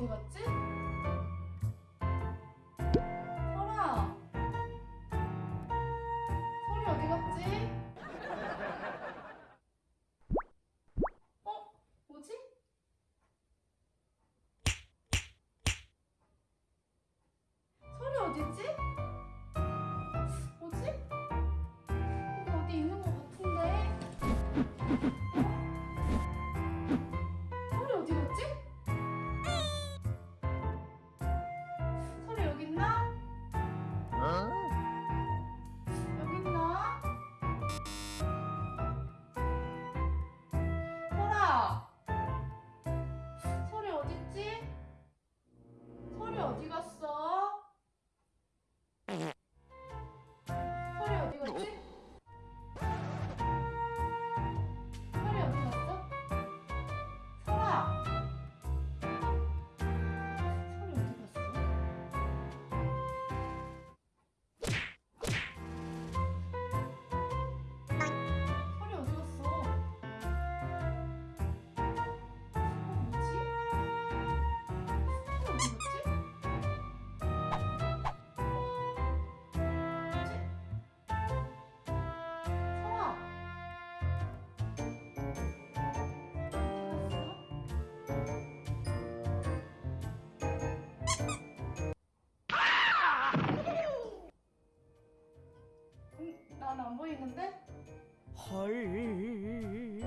어디 갔지? 안 보이는데? 헐.